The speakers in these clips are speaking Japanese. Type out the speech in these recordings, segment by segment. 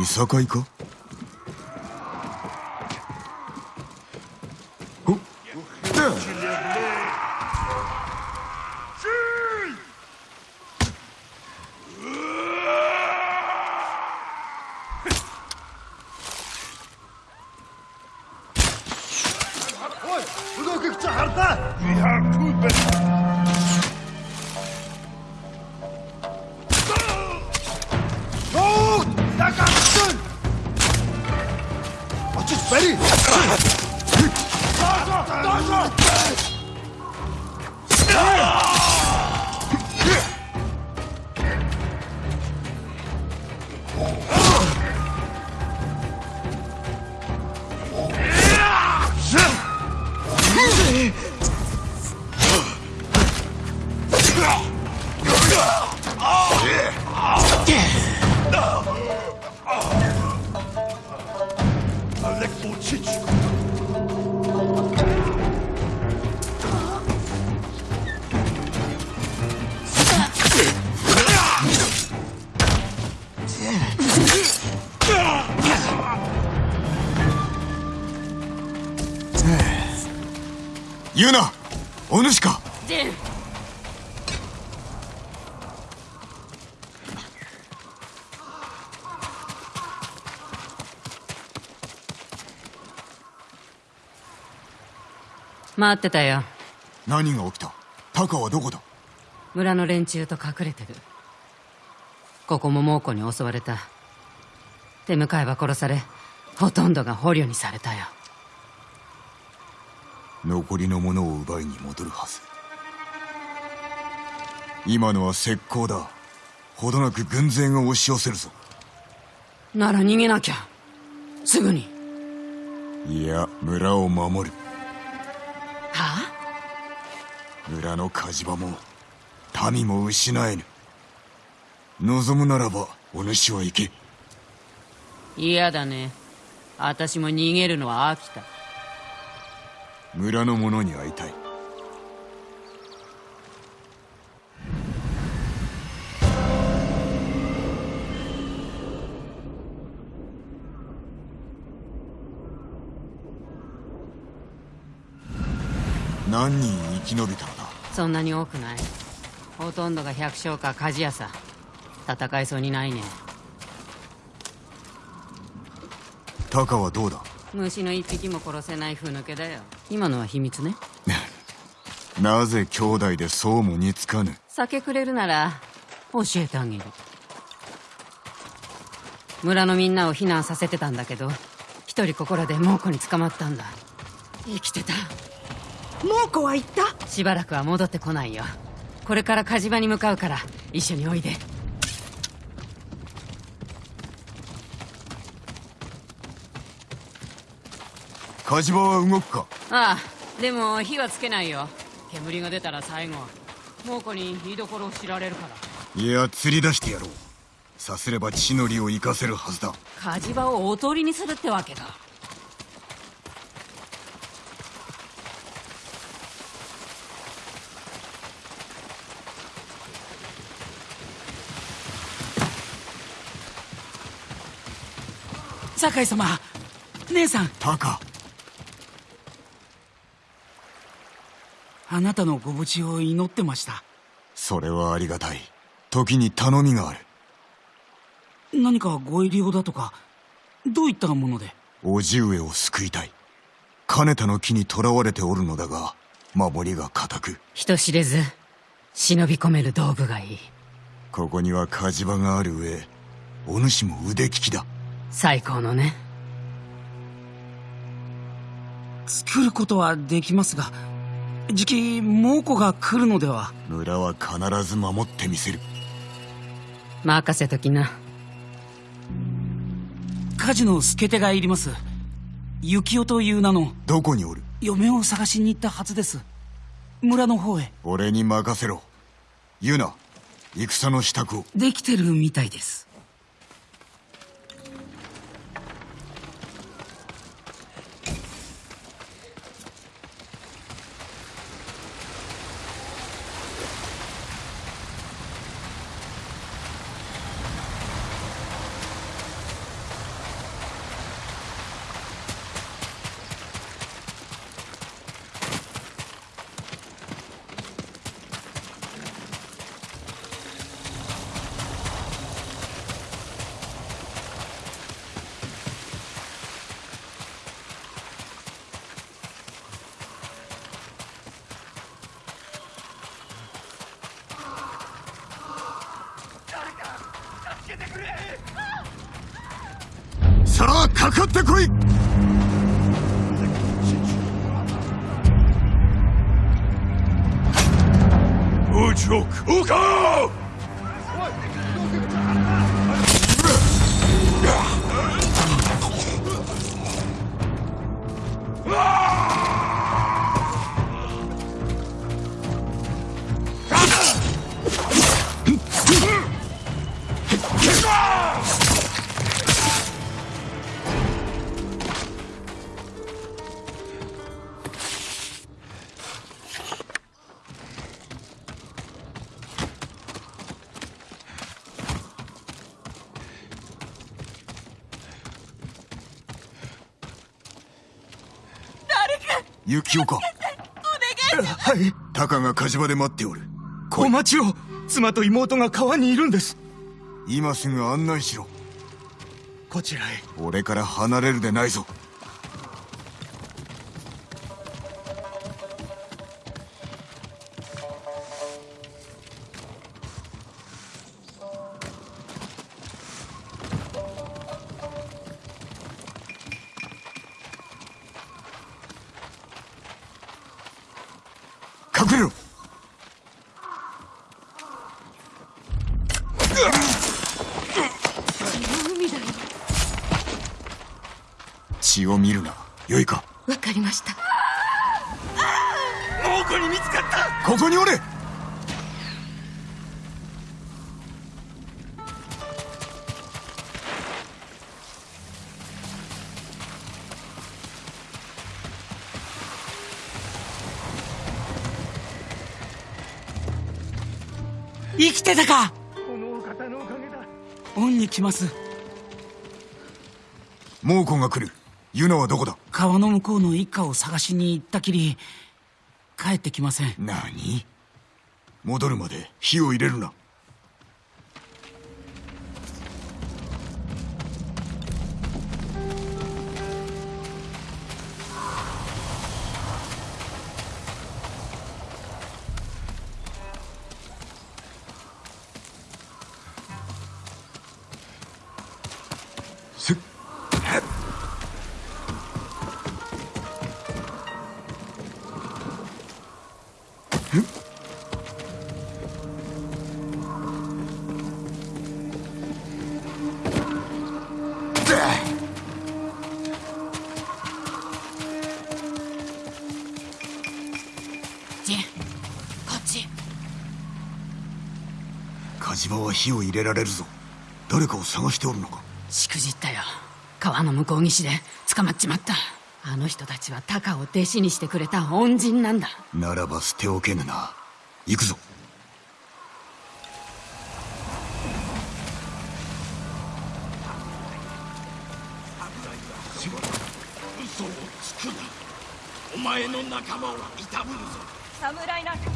いさかいか？Ready? Yeah! ユナお主か。待ってたよ。何が起きた？タカはどこだ？村の連中と隠れてる。ここも猛虎に襲われた。手向かいは殺されほとんどが捕虜にされたよ。残りのものを奪いに戻るはず。今のは石膏だ。ほどなく軍勢が押し寄せるぞ。なら逃げなきゃ。すぐに。いや村を守る村の火事場も民も失えぬ。望むならばお主は行け。嫌だね。私も逃げるのは飽きた。村の者に会いたい。何人生き延びたのだ？そんなに多くない？ほとんどが百姓か鍛冶屋さ戦いそうにないね。タカはどうだ？虫の一匹も殺せない風抜けだよ。今のは秘密ね。なぜ兄弟でそうも似つかぬ？酒くれるなら教えてあげる。村のみんなを避難させてたんだけど一人ここらで猛虎に捕まったんだ。生きてた。猛虎は言った？しばらくは戻ってこないよ。これから火事場に向かうから一緒においで。火事場は動くか？ああでも火はつけないよ。煙が出たら最後猛虎に居所を知られるから。いや釣り出してやろう。さすれば血のりを生かせるはずだ。火事場をおとりにするってわけだ酒井様姉さん。タカ。あなたのご無事を祈ってました。それはありがたい。時に頼みがある。何かご入り用だとかどういったもので？叔父上を救いたい。金田の木に囚われておるのだが守りが固く。人知れず忍び込める道具がいい。ここには火事場がある上お主も腕利きだ最高のね。作ることはできますがじき猛虎が来るのでは。村は必ず守ってみせる。任せときな。火事の助手がいります。幸男という名の。どこにおる？嫁を探しに行ったはずです。村の方へ。俺に任せろ。ユナ戦の支度を。できてるみたいですさあかかってこい。宇宙空間。幸男かはい。タカが火事場で待っておる。お待ちを。妻と妹が川にいるんです。今すぐ案内しろ。こちらへ。俺から離れるでないぞ血を見るな。よいか。わかりました。猛虎に見つかった。ここにおれ。生きてたか。このお方のおかげだ。恩に来ます。猛虎が来るユナはどこだ？川の向こうの一家を探しに行ったきり帰ってきません。何？戻るまで火を入れるな火事場は火を入れられるぞ。誰かを探しておるのか。しくじったよ。川の向こう岸で捕まっちまった。あの人たちはタカを弟子にしてくれた恩人なんだ。ならば捨ておけぬな。行くぞ。嘘をつくな。お前の仲間を悼むぞ。侍なんか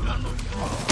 村の山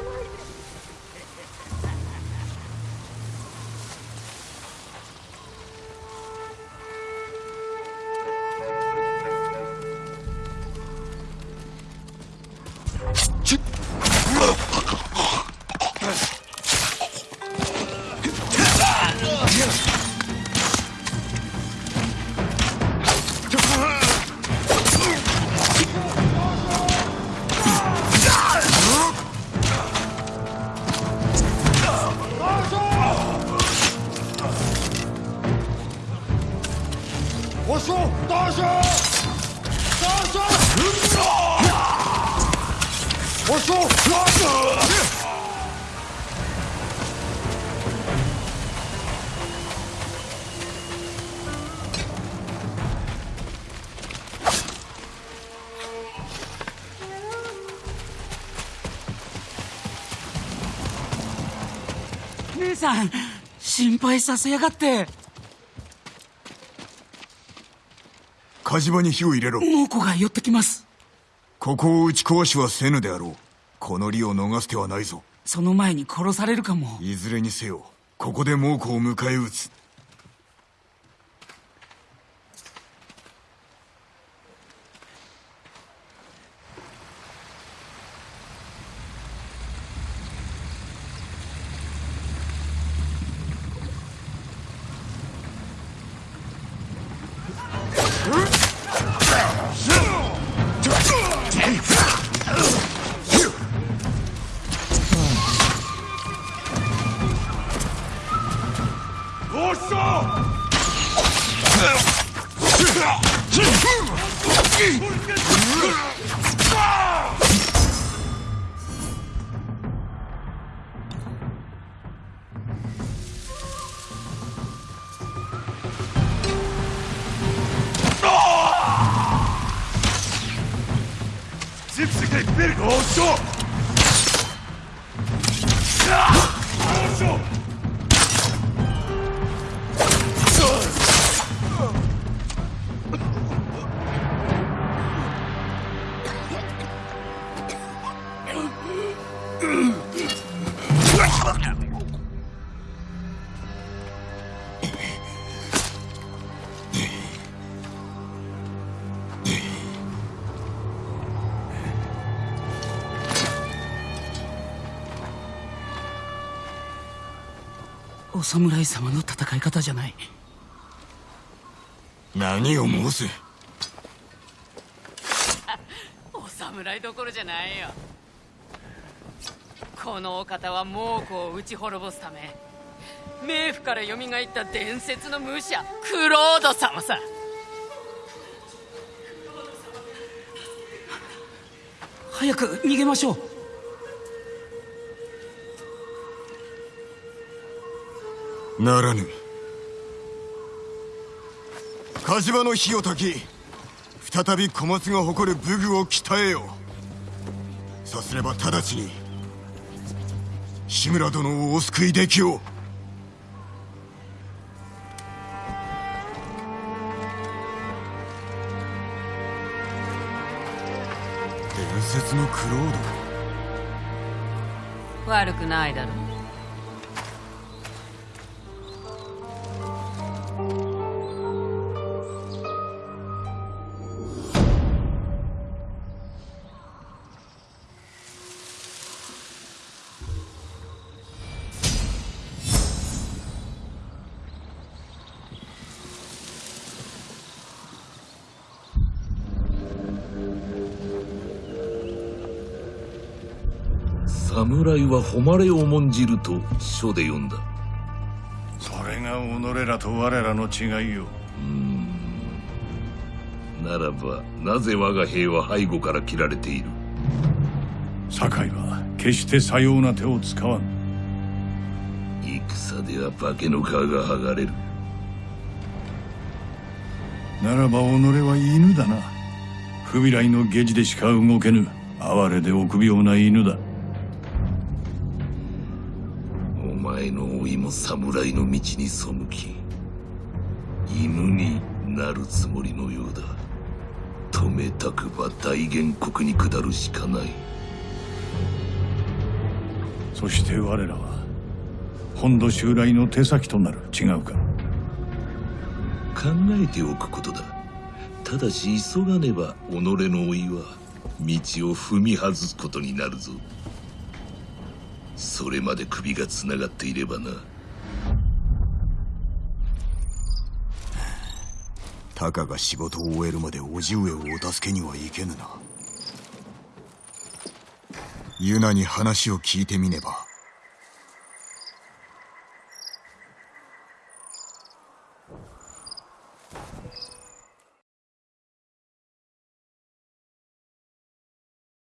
姉さん心配させやがって。火事場に火を入れろ。猛虎が寄ってきます。ここを打ち壊しはせぬであろうこの利を逃す手はないぞ。その前に殺されるかも。いずれにせよここで猛虎を迎え撃つ Теперь голчо! Голчо! Ugh! お侍様の戦い方じゃない。何を申す？お侍どころじゃないよ。このお方は猛虎を打ち滅ぼすため冥府から蘇った伝説の武者クロード様さ。早く逃げましょうならぬ。火事場の火を焚き再び小松が誇る武具を鍛えよう。さすれば直ちに志村殿をお救いできよう。伝説のクロード。悪くないだろう侍は誉れを重んじると書で読んだ。それが己らと我らの違いよ。ならばなぜ我が兵は背後から切られている？堺は決してさような手を使わん。戦では化けの皮が剥がれる。ならば己は犬だな不備来の下地でしか動けぬ哀れで臆病な犬だ前の老いも侍の道に背き犬になるつもりのようだ。止めたくば大元国に下るしかない。そして我らは本土襲来の手先となる。違うか。考えておくことだ。ただし急がねば己の老いは道を踏み外すことになるぞそれまで首がつながっていればな。たかが仕事を終えるまで叔父上をお助けにはいけぬな。ユナに話を聞いてみねば。